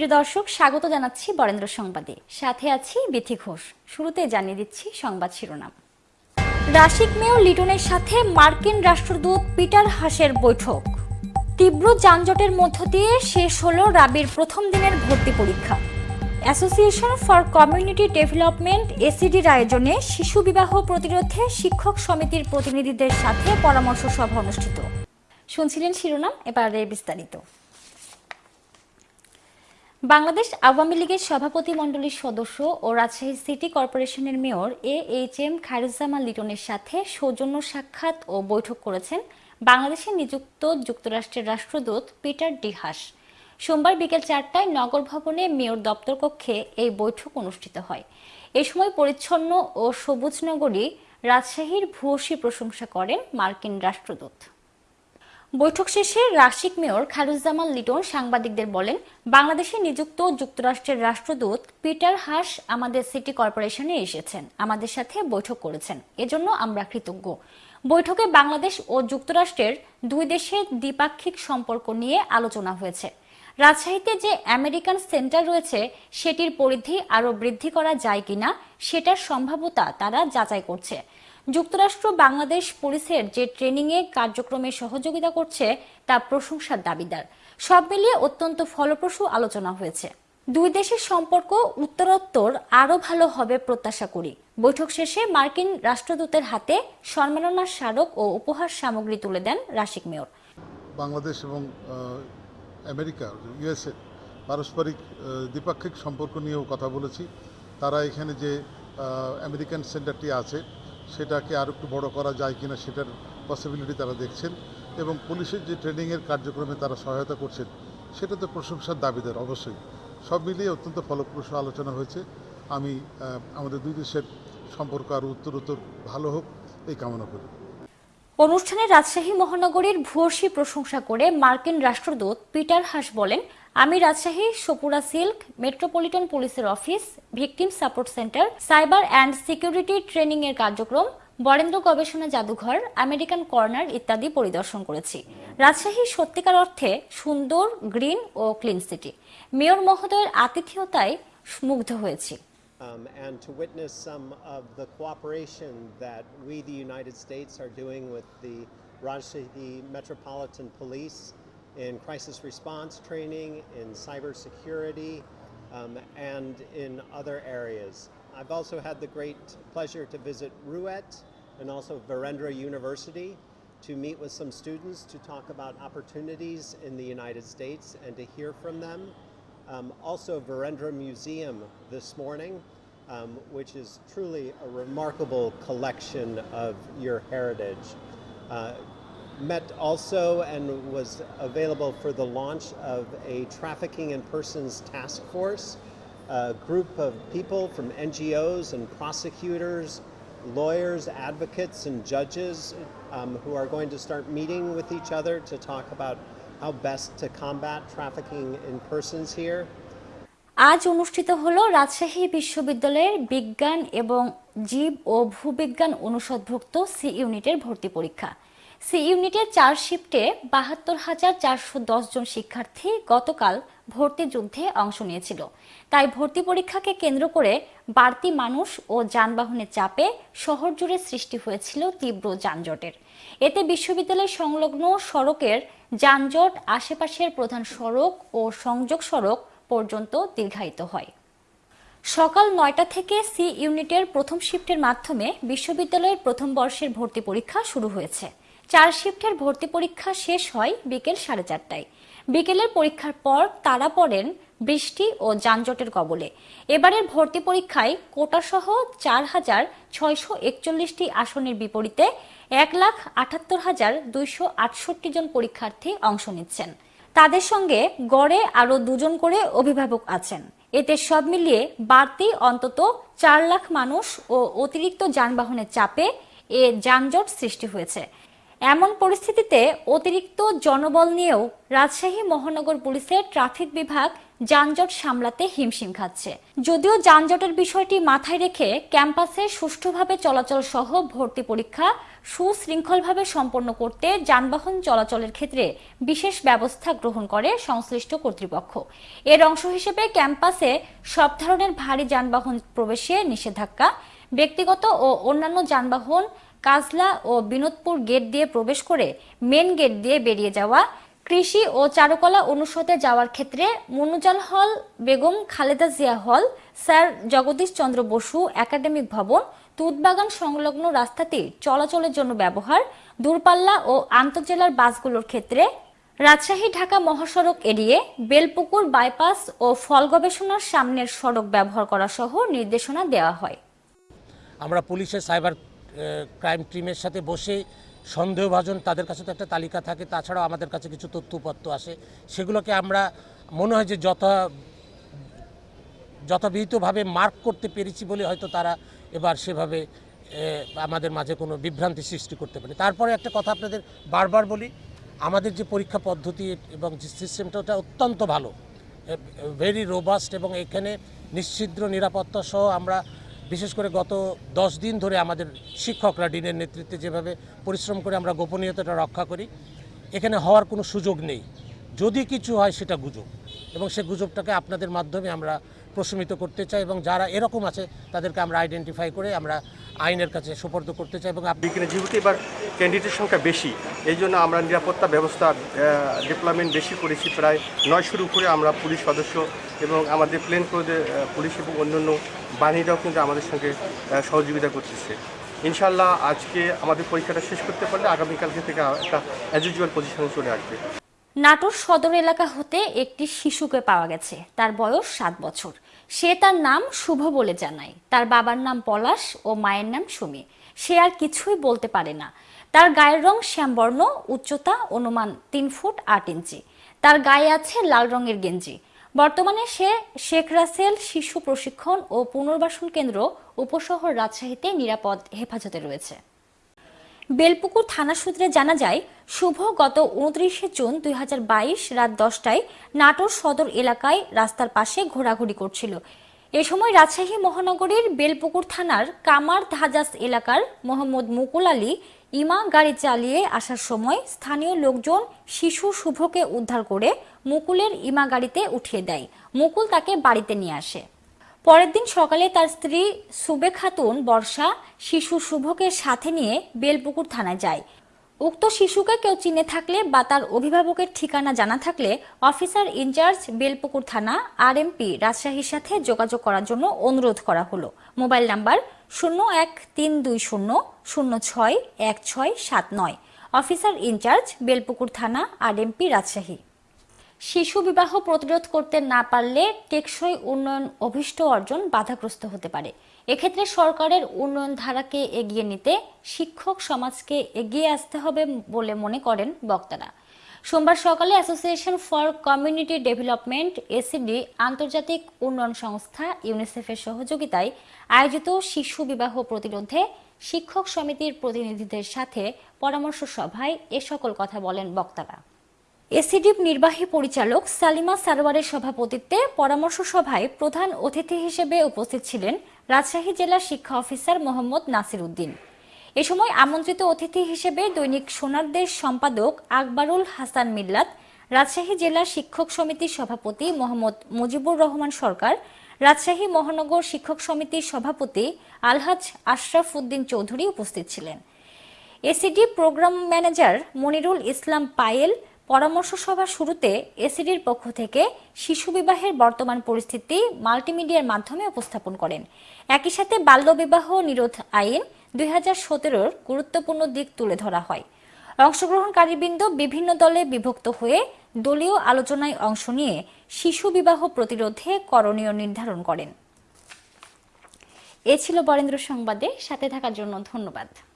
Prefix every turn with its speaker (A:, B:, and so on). A: প্রিয় দর্শক স্বাগত জানাচ্ছি বরেন্দ্র সংবাদে সাথে আছি বিথি ঘোষ শুরুতে জানিয়ে দিচ্ছি সংবাদ শিরোনাম রাশিক মেয় লিটনের সাথে মার্কিন রাষ্ট্রদূত পিটার হাসের বৈঠক তীব্র যানজটের মধ্য দিয়ে শেষ হল রাবির প্রথম দিনের ভর্তি পরীক্ষা অ্যাসোসিয়েশন ফর কমিউনিটি ডেভেলপমেন্ট এসিডির আয়োজনে শিশু বিবাহ প্রতিরোধে শিক্ষক সমিতির প্রতিনিধিদের সাথে পরামর্শ সভা অনুষ্ঠিত শুনছিলেন শিরোনাম এবারে বিস্তারিত বাংলাদেশ আওয়ামী লীগের সভাপতি মণ্ডলীর সদস্য ও রাজশাহী সিটি কর্পোরেশনের mayor A H M Khairuzzaman লিটনের সাথে সৌজন্য সাক্ষাৎ ও বৈঠক করেছেন বাংলাদেশে নিযুক্ত যুক্তরাষ্ট্রের রাষ্ট্রদূত পিটার ডিহাস সোমবার বিকেল চারটায় নগর ভবনে মেয়র দপ্তর কক্ষে এই বৈঠক অনুষ্ঠিত হয় এ সময় পরিচ্ছন্ন ও সবুজ নগরী রাজশাহীর ভূয়সী প্রশংসা করেন মার্কিন রাষ্ট্রদূত বৈঠক শেষে রাশিক মেয়র খারুজ্জামান লিটন সাংবাদিকদের বলেন বাংলাদেশে নিযুক্ত যুক্তরাষ্ট্রের রাষ্ট্রদূত পিটার হাস আমাদের সিটি কর্পোরেশনে এসেছেন আমাদের সাথে বৈঠক করেছেন এজন্য আমরা কৃতজ্ঞ বৈঠকে বাংলাদেশ ও যুক্তরাষ্ট্রের দুই দেশের দ্বিপাক্ষিক সম্পর্ক নিয়ে আলোচনা হয়েছে রাজশাহীতে যে আমেরিকান সেন্টার রয়েছে সেটির পরিধি আরও বৃদ্ধি করা যায় কিনা সেটার সম্ভাব্যতা তারা যাচাই করছে যুক্তরাষ্ট্র বাংলাদেশ পুলিশের যে ট্রেনিংয়ে কার্যক্রমে সহযোগিতা করছে তা প্রশংসার দাবিদার সব মিলিয়ে অত্যন্ত ফলপ্রসূ আলোচনা হয়েছে দুই দেশের সম্পর্ক উত্তরোত্তর আরও ভালো হবে প্রত্যাশা করি বৈঠক শেষে মার্কিন রাষ্ট্রদূতের হাতে সম্মাননা স্মারক ও উপহার সামগ্রী তুলে দেন রাশিক মেয়র বাংলাদেশ এবং আমেরিকা ইউএসএ পারস্পরিক দ্বিপাক্ষিক সম্পর্ক নিয়েও কথা বলেছি তারা এখানে যে আমেরিকান সেন্টারটি আছে সেটাকে আর একটু বড় করা যায় কিনা সেটার পসিবিলিটি তারা দেখছেন এবং পুলিশের যে ট্রেনিংয়ের কার্যক্রমে তারা সহায়তা করছেন সেটা তো প্রশংসার দাবিদার অবশ্যই সব মিলিয়ে অত্যন্ত ফলপ্রসূ আলোচনা হয়েছে আমি আমাদের দুই দেশের সম্পর্ক আরও উত্তর উত্তর ভালো হোক এই কামনা করি অনুষ্ঠানে রাজশাহী মহানগরীর ভূয়সী প্রশংসা করে মার্কিন রাষ্ট্রদূত পিটার হাস বলেন আমি রাজশাহী সপুরা সিল্ক মেট্রোপলিটন পুলিশের office victim support centre cyber and security training এর কার্যক্রম বরেন্দ্র গবেষণা জাদুঘর আমেরিকান কর্নার ইত্যাদি পরিদর্শন করেছি রাজশাহী সত্যিকার অর্থে সুন্দর গ্রিন ও ক্লিন সিটি মেয়র মহোদয়ের আতিথেয়তায় মুগ্ধ হয়েছি
B: Um, and to witness some of the cooperation that we, the United States, are doing with the Rajshahi Metropolitan Police in crisis response training, in cybersecurity, um, and in other areas. I've also had the great pleasure to visit Ruet and also Verendra University to meet with some students to talk about opportunities in the United States and to hear from them. Um, also Verendra Museum this morning, um, which is truly a remarkable collection of your heritage. Uh, met also and was available for the launch of a trafficking in persons task force, a group of people from NGOs and prosecutors, lawyers, advocates, and judges um, who are going to start meeting with each other to talk about how best to combat trafficking in persons here.
A: আজ অনুষ্ঠিত হলো রাজশাহী বিশ্ববিদ্যালয়ের বিজ্ঞান এবং জীব ও ভূবিজ্ঞান অনুষদভুক্ত C ইউনিটের ভর্তি পরীক্ষা সি ইউনিটের চার শিফটে বাহাত্তর হাজার চারশো জন শিক্ষার্থী গতকাল ভর্তি যুদ্ধে অংশ নিয়েছিল তাই ভর্তি পরীক্ষাকে কেন্দ্র করে বাড়তি মানুষ ও যানবাহনের চাপে শহর জুড়ে সৃষ্টি হয়েছিল তীব্র যানজটের এতে বিশ্ববিদ্যালয় সংলগ্ন সড়কের যানজট আশেপাশের প্রধান সড়ক ও সংযোগ সড়ক পর্যন্ত দীর্ঘায়িত হয় সকাল নয়টা থেকে সি ইউনিটের প্রথম শিফটের মাধ্যমে বিশ্ববিদ্যালয়ের প্রথম বর্ষের ভর্তি পরীক্ষা শুরু হয়েছে চার শিফটের ভর্তি পরীক্ষা শেষ হয় বিকেল সাড়ে চারটায় বিকেলের পরীক্ষার পর তারা পড়েন বৃষ্টি ও যানজটের কবলে এবারের ভর্তি পরীক্ষায় কোটাসহ চার হাজার ছয়শো একচল্লিশটি আসনের বিপরীতে এক লাখ আটাত্তর হাজার দুইশো আটষট্টি জন পরীক্ষার্থী অংশ নিচ্ছেন তাদের সঙ্গে গড়ে আরও দুজন করে অভিভাবক আছেন এতে সব মিলিয়ে বাড়তি অন্তত চার লাখ মানুষ ও অতিরিক্ত যানবাহনের চাপে এ যানজট সৃষ্টি হয়েছে এমন পরিস্থিতিতে অতিরিক্ত জনবল নিয়েও রাজশাহী মহানগর পুলিশের ট্রাফিক বিভাগ যানজট সামলাতে হিমশিম খাচ্ছে যদিও যানজটের বিষয়টি মাথায় রেখে ক্যাম্পাসে সুষ্ঠুভাবে চলাচল সহ ভর্তি পরীক্ষা সুশৃঙ্খলভাবে সম্পন্ন করতে যানবাহন চলাচলের ক্ষেত্রে বিশেষ ব্যবস্থা গ্রহণ করে সংশ্লিষ্ট কর্তৃপক্ষ এর অংশ হিসেবে ক্যাম্পাসে সব ধরনের ভারী যানবাহন প্রবেশে নিষেধাজ্ঞা ব্যক্তিগত ও অন্যান্য যানবাহন কাজলা ও বিনোদপুর গেট দিয়ে প্রবেশ করে মেন গেট দিয়ে বেরিয়ে যাওয়া কৃষি ও চারুকলা অনুষদে যাওয়ার ক্ষেত্রে মনুজান হল Begum Khaleda Zia hall sir Jagadish Chandra Bose academic ভবন তুদবাগান সংলগ্ন রাস্তাটি চলাচলের জন্য ব্যবহার দূরপাল্লা ও আন্তঃজেলার বাসগুলোর ক্ষেত্রে রাজশাহী ঢাকা মহাসড়ক এড়িয়ে বেলপুকুর বাইপাস ও ফল গবেষণার সামনের সড়ক ব্যবহার করা সহ নির্দেশনা দেওয়া হয় আমরা পুলিশের সাইবার ক্রাইম টিমের সাথে বসে সন্দেহভাজন তাদের কাছে তো একটা তালিকা থাকে তাছাড়াও আমাদের কাছে কিছু তথ্যপত্র আসে সেগুলোকে আমরা মনে হয় যে যথা যথাবিহিতভাবে মার্ক করতে পেরেছি বলে হয়তো তারা এবার সেভাবে আমাদের মাঝে কোনো বিভ্রান্তি সৃষ্টি করতে পারে তারপরে একটা কথা আপনাদের বারবার বলি আমাদের যে পরীক্ষা পদ্ধতি এবং যে সিস্টেমটা ওটা অত্যন্ত ভালো ভেরি রোবাস্ট এবং এখানে নিশ্চিদ্র নিরাপত্তা সহ আমরা বিশেষ করে গত দশ দিন ধরে আমাদের শিক্ষকরা ডিনের নেতৃত্বে যেভাবে পরিশ্রম করে আমরা গোপনীয়তাটা রক্ষা করি এখানে হওয়ার কোনো সুযোগ নেই যদি কিছু হয় সেটা গুজব এবং সে গুজবটাকে আপনাদের মাধ্যমে আমরা প্রশমিত করতে চাই এবং যারা এরকম আছে তাদেরকে আমরা আইডেন্টিফাই করে আমরা আইনের কাছে সুপর্দ করতে চাই এবং বিকেলে যেহেতু এবার ক্যান্ডিডেটের সংখ্যা বেশি এই জন্য আমরা নিরাপত্তা ব্যবস্থা ডিপ্লয়মেন্ট বেশি করেছি প্রায় নয়শোর উপরে আমরা পুলিশ সদস্য এবং আমাদের প্লেন করে পুলিশ এবং অন্যান্য বাহিনীরাও কিন্তু আমাদের সঙ্গে সহযোগিতা করতেছে ইনশাল্লাহ আজকে আমাদের পরীক্ষাটা শেষ করতে পারলে আগামীকালকে থেকে একটা অ্যাজ ইউজুয়াল পজিশনে চলে আসবে নাটোর সদর এলাকা হতে একটি শিশুকে পাওয়া গেছে তার বয়স সাত বছর সে তার নাম শুভ বলে জানায় তার বাবার নাম পলাশ ও মায়ের নাম সুমি সে আর কিছুই বলতে পারে না তার গায়ের রং শ্যামবর্ণ উচ্চতা অনুমান তিন ফুট আট ইঞ্চি তার গায়ে আছে লাল রঙের গেঞ্জি বর্তমানে সে শেখ রাসেল শিশু প্রশিক্ষণ ও পুনর্বাসন কেন্দ্র উপশহর রাজশাহীতে নিরাপদ হেফাজতে রয়েছে বেলপুকুর থানা সূত্রে জানা যায় শুভ গত উনত্রিশে জুন দুই রাত দশটায় নাটোর সদর এলাকায় রাস্তার পাশে ঘোরাঘুরি করছিল এ সময় রাজশাহী মহানগরীর বেলপুকুর থানার কামার ধাজাস এলাকার মোহাম্মদ মুকুল আলী ইমা গাড়ি চালিয়ে আসার সময় স্থানীয় লোকজন শিশু শুভকে উদ্ধার করে মুকুলের ইমা গাড়িতে উঠিয়ে দেয় মুকুল তাকে বাড়িতে নিয়ে আসে পরের দিন সকালে তার স্ত্রী সুবে খাতুন বর্ষা শিশু শুভকে সাথে নিয়ে বেলপুকুর থানায় যায় উক্ত শিশুকে কেউ চিনে থাকলে বা তার অভিভাবকের ঠিকানা জানা থাকলে অফিসার ইনচার্জ বেলপুকুর থানা আর এমপি রাজশাহীর সাথে যোগাযোগ করার জন্য অনুরোধ করা হলো মোবাইল নাম্বার শূন্য এক তিন দুই শূন্য শূন্য ছয় এক ছয় সাত নয় অফিসার ইনচার্জ বেলপুকুর থানা আর এমপি রাজশাহী শিশু বিবাহ প্রতিরোধ করতে না পারলে টেকসই উন্নয়ন অভিষ্ট অর্জন বাধাগ্রস্ত হতে পারে এক্ষেত্রে সরকারের উন্নয়ন ধারাকে এগিয়ে নিতে শিক্ষক সমাজকে এগিয়ে আসতে হবে বলে মনে করেন বক্তারা সোমবার সকালে association for community development ACD আন্তর্জাতিক উন্নয়ন সংস্থা ইউনিসেফের সহযোগিতায় আয়োজিত শিশু বিবাহ প্রতিরোধে শিক্ষক সমিতির প্রতিনিধিদের সাথে পরামর্শ সভায় এ সকল কথা বলেন বক্তারা এসিডিপ নির্বাহী পরিচালক সালিমা সারোয়ারের সভাপতিত্বে পরামর্শ সভায় প্রধান অতিথি হিসেবে উপস্থিত ছিলেন রাজশাহী জেলা শিক্ষা অফিসার মোহাম্মদ নাসির উদ্দিন এ সময় আমন্ত্রিত অতিথি হিসেবে দৈনিক সোনারদের সম্পাদক আকবরুল হাসান মিল্লাত রাজশাহী জেলা শিক্ষক সমিতির সভাপতি মোহাম্মদ মুজিবুর রহমান সরকার রাজশাহী মহানগর শিক্ষক সমিতির সভাপতি আলহাজ আশরাফ উদ্দিন চৌধুরী উপস্থিত ছিলেন ACD programme manager Monirul Islam Payel পরামর্শ সভা শুরুতে এসিডির পক্ষ থেকে শিশু বিবাহের বর্তমান পরিস্থিতি মাল্টিমিডিয়ার মাধ্যমে উপস্থাপন করেন একই সাথে বাল্যবিবাহ নিরোধ আইন দুই হাজার গুরুত্বপূর্ণ দিক তুলে ধরা হয় অংশগ্রহণকারীবৃন্দ বিভিন্ন দলে বিভক্ত হয়ে দলীয় আলোচনায় অংশ নিয়ে শিশু বিবাহ প্রতিরোধে করণীয় নির্ধারণ করেন এ ছিল বরেন্দ্র সংবাদে সাথে থাকার জন্য ধন্যবাদ